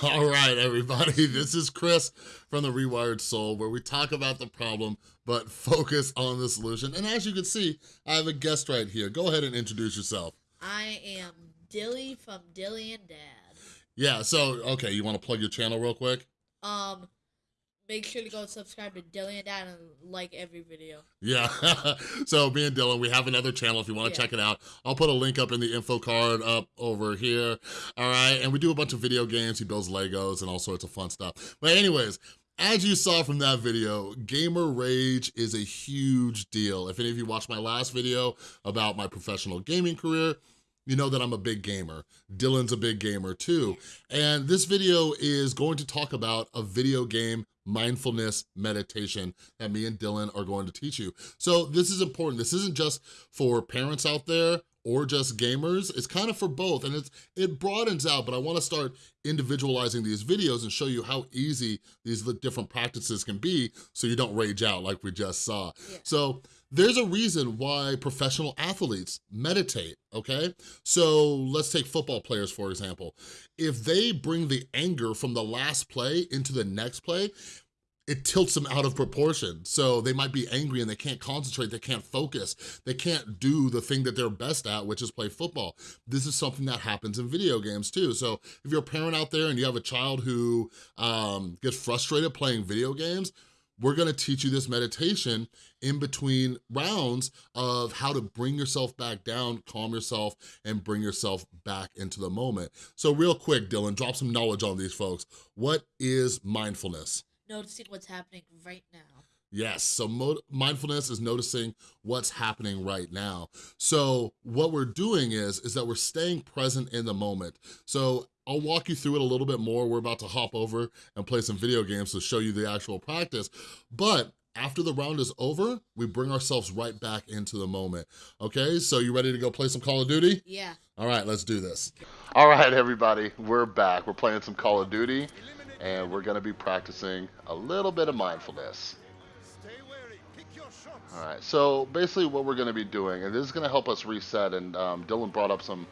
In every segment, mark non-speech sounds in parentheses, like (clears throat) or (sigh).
(laughs) All right, everybody, (laughs) this is Chris from The Rewired Soul, where we talk about the problem, but focus on the solution. And as you can see, I have a guest right here. Go ahead and introduce yourself. I am Dilly from Dilly and Dad. Yeah, so, okay, you wanna plug your channel real quick? Um, make sure to go subscribe to Dilly and Dad and like every video. Yeah, (laughs) so me and Dylan, we have another channel if you wanna Yeah. check it out. I'll put a link up in the info card up over here, all right? And we do a bunch of video games, he builds Legos and all sorts of fun stuff. But anyways, as you saw from that video, gamer rage is a huge deal. If any of you watched my last video about my professional gaming career, you know that I'm a big gamer. Dylan's a big gamer too. And this video is going to talk about a video game mindfulness meditation that me and Dylan are going to teach you. So this is important. This isn't just for parents out there or just gamers. It's kind of for both and it's it broadens out, but I wanna start individualizing these videos and show you how easy these different practices can be so you don't rage out like we just saw. Yeah. So there's a reason why professional athletes meditate, okay? So let's take football players, for example. If they bring the anger from the last play into the next play, it tilts them out of proportion. So they might be angry and they can't concentrate, they can't focus, they can't do the thing that they're best at, which is play football. This is something that happens in video games too. So if you're a parent out there and you have a child who um, gets frustrated playing video games, we're gonna teach you this meditation in between rounds of how to bring yourself back down, calm yourself, and bring yourself back into the moment. So real quick, Dylan, drop some knowledge on these folks. What is mindfulness? Noticing what's happening right now. Yes, so mindfulness is noticing what's happening right now. So what we're doing is, is that we're staying present in the moment. So I'll walk you through it a little bit more. We're about to hop over and play some video games to show you the actual practice. But after the round is over, we bring ourselves right back into the moment. Okay, so you ready to go play some Call of Duty? Yeah. All right, let's do this. All right, everybody, we're back. We're playing some Call of Duty, and we're gonna be practicing a little bit of mindfulness. All right, so basically what we're gonna be doing, and this is gonna help us reset, and um, Dylan brought up some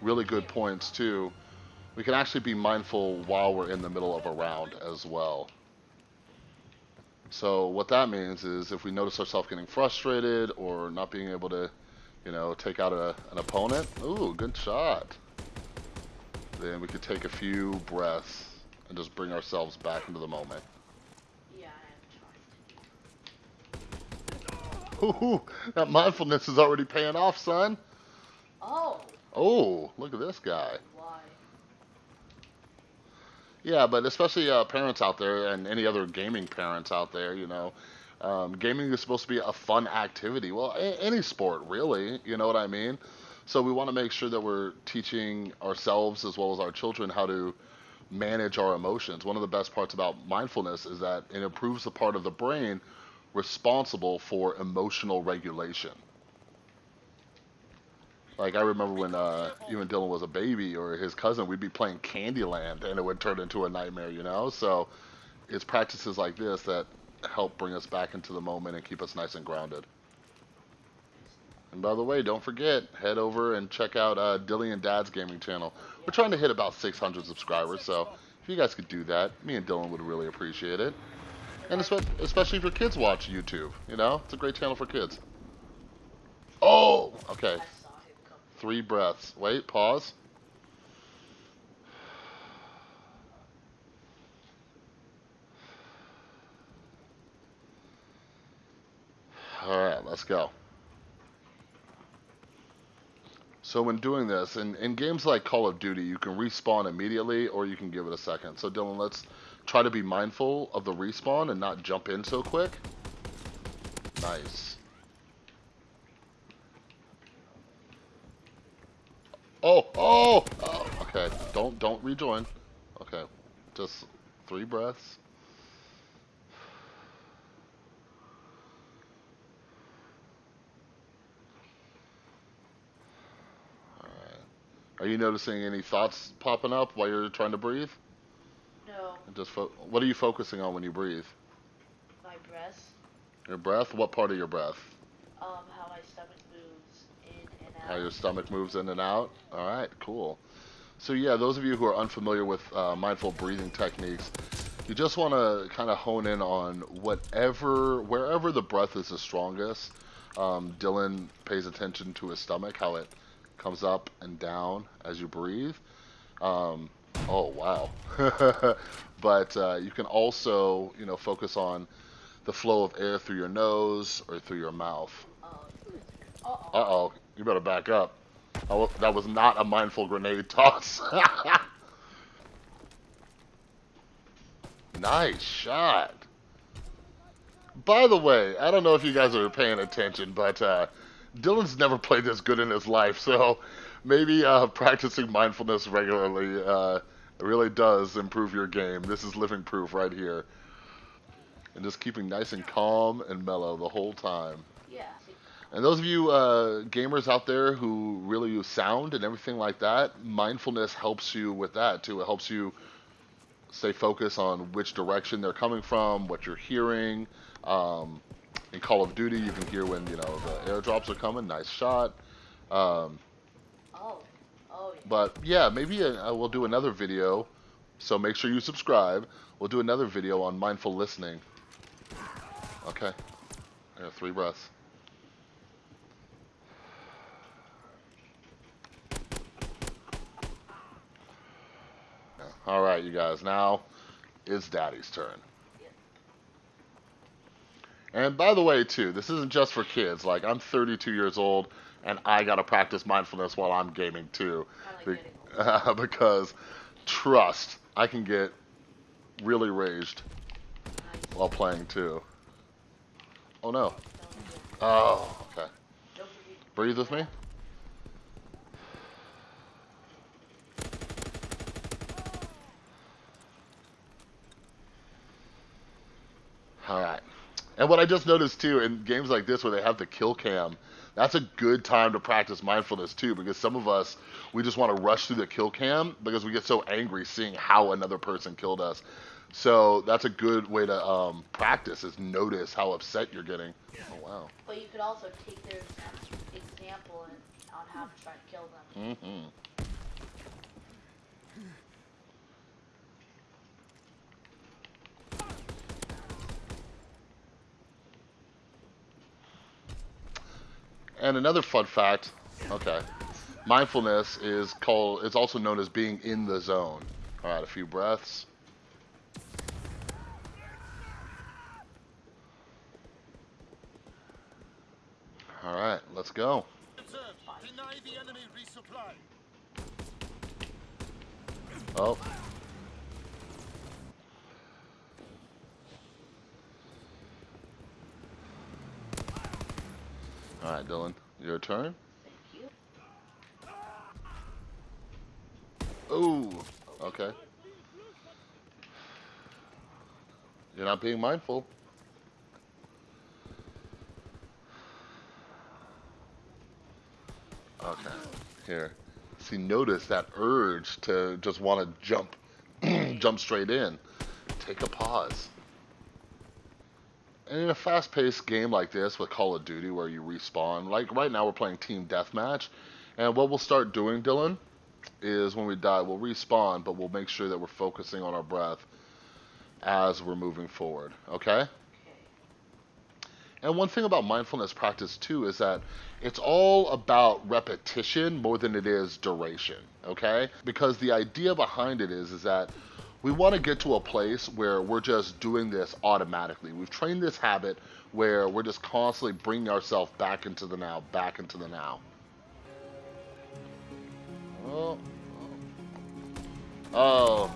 really good points too. We can actually be mindful while we're in the middle of a round as well. So what that means is if we notice ourselves getting frustrated or not being able to, you know, take out a, an opponent, ooh, good shot. Then we could take a few breaths and just bring ourselves back into the moment. Yeah, Ooh, (laughs) that mindfulness is already paying off, son. Oh, Oh, look at this guy. why? Yeah, but especially uh, parents out there and any other gaming parents out there, you know, um, gaming is supposed to be a fun activity. Well, a- any sport, really, you know what I mean? So we want to make sure that we're teaching ourselves as well as our children how to manage our emotions. One of the best parts about mindfulness is that it improves the part of the brain responsible for emotional regulation. Like I remember when uh, even Dylan was a baby or his cousin, we'd be playing Candyland and it would turn into a nightmare, you know. So it's practices like this that help bring us back into the moment and keep us nice and grounded. And by the way, don't forget, head over and check out uh, Dilly and Dad's gaming channel. We're trying to hit about 600 subscribers, so if you guys could do that, me and Dylan would really appreciate it. And especially if your kids watch YouTube, you know, it's a great channel for kids. Oh, okay. Three breaths. Wait, pause. All right, let's go. So when doing this, in, in games like Call of Duty, you can respawn immediately or you can give it a second. So Dylan, let's try to be mindful of the respawn and not jump in so quick. Nice. Oh, oh, oh, okay. Don't, don't rejoin. Okay, just three breaths. Are you noticing any thoughts popping up while you're trying to breathe? No, Just fo- what are you focusing on when you breathe? my breath. Your breath. What part of your breath? Um, how my stomach moves in and out. How your stomach moves in and out. All right, cool. So yeah, those of you who are unfamiliar with uh, mindful breathing techniques, you just want to kind of hone in on whatever, wherever the breath is the strongest. Um, Dylan pays attention to his stomach, how it comes up and down as you breathe. Um, oh wow! (laughs) but uh, you can also, you know, focus on the flow of air through your nose or through your mouth. Uh-oh. You better back up. That was not a mindful grenade toss. (laughs) nice shot. By the way, I don't know if you guys are paying attention, but uh, Dylan's never played this good in his life, so maybe uh, practicing mindfulness regularly uh, really does improve your game. This is living proof right here. And just keeping nice and calm and mellow the whole time. Yeah. And those of you uh, gamers out there who really use sound and everything like that, mindfulness helps you with that too. It helps you stay focused on which direction they're coming from, what you're hearing. Um, in Call of Duty, you can hear when you know the airdrops are coming. Nice shot. Um, oh. Oh. Yeah. But yeah, maybe uh, we'll do another video. So make sure you subscribe. We'll do another video on mindful listening. Okay. There are three breaths. All right, you guys. Now it's Daddy's turn. And by the way, too, this isn't just for kids. Like, I'm 32 years old, and I gotta practice mindfulness while I'm gaming too, Be- uh, (laughs) because trust, I can get really raged nice. while playing too. Oh no. Oh, okay. Breathe with me. All right. And what I just noticed too in games like this where they have the kill cam, that's a good time to practice mindfulness too because some of us we just want to rush through the kill cam because we get so angry seeing how another person killed us. So that's a good way to um, practice is notice how upset you're getting. Oh wow. But you could also take their example and, on how to try to kill them. hmm And another fun fact, okay, mindfulness is called, it's also known as being in the zone. All right, a few breaths. All right, let's go. Oh. All right, Dylan, your turn. Thank you. Oh, okay. You're not being mindful. Okay, here. See, notice that urge to just want to jump, (clears throat) jump straight in. Take a pause. And in a fast-paced game like this with Call of Duty where you respawn, like right now we're playing Team Deathmatch, and what we'll start doing, Dylan, is when we die, we'll respawn, but we'll make sure that we're focusing on our breath as we're moving forward, okay? And one thing about mindfulness practice too is that it's all about repetition more than it is duration, okay? Because the idea behind it is is that we want to get to a place where we're just doing this automatically. We've trained this habit where we're just constantly bringing ourselves back into the now, back into the now. Oh. Oh.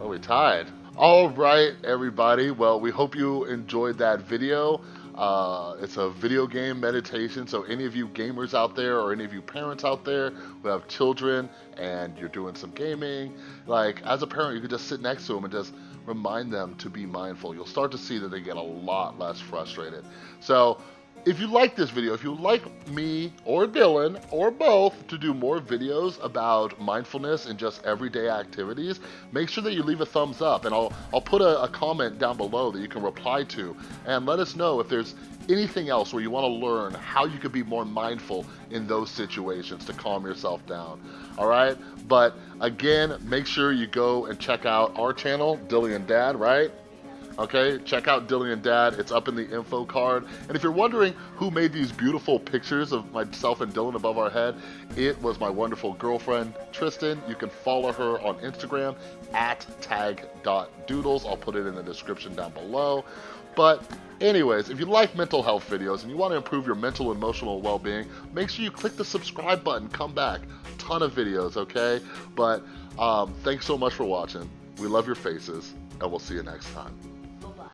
Oh, we tied. All right, everybody. Well, we hope you enjoyed that video. Uh, it's a video game meditation, so any of you gamers out there or any of you parents out there who have children and you're doing some gaming, like as a parent, you could just sit next to them and just remind them to be mindful. You'll start to see that they get a lot less frustrated. So if you like this video, if you like me or Dylan or both to do more videos about mindfulness and just everyday activities, make sure that you leave a thumbs up and I'll, I'll put a, a comment down below that you can reply to and let us know if there's anything else where you want to learn how you could be more mindful in those situations to calm yourself down. All right. But again, make sure you go and check out our channel, Dilly and Dad, right? Okay, check out Dilly and Dad. It's up in the info card. And if you're wondering who made these beautiful pictures of myself and Dylan above our head, it was my wonderful girlfriend, Tristan. You can follow her on Instagram at tag.doodles. I'll put it in the description down below. But anyways, if you like mental health videos and you want to improve your mental and emotional well-being, make sure you click the subscribe button. Come back. Ton of videos, okay? But um, thanks so much for watching. We love your faces, and we'll see you next time.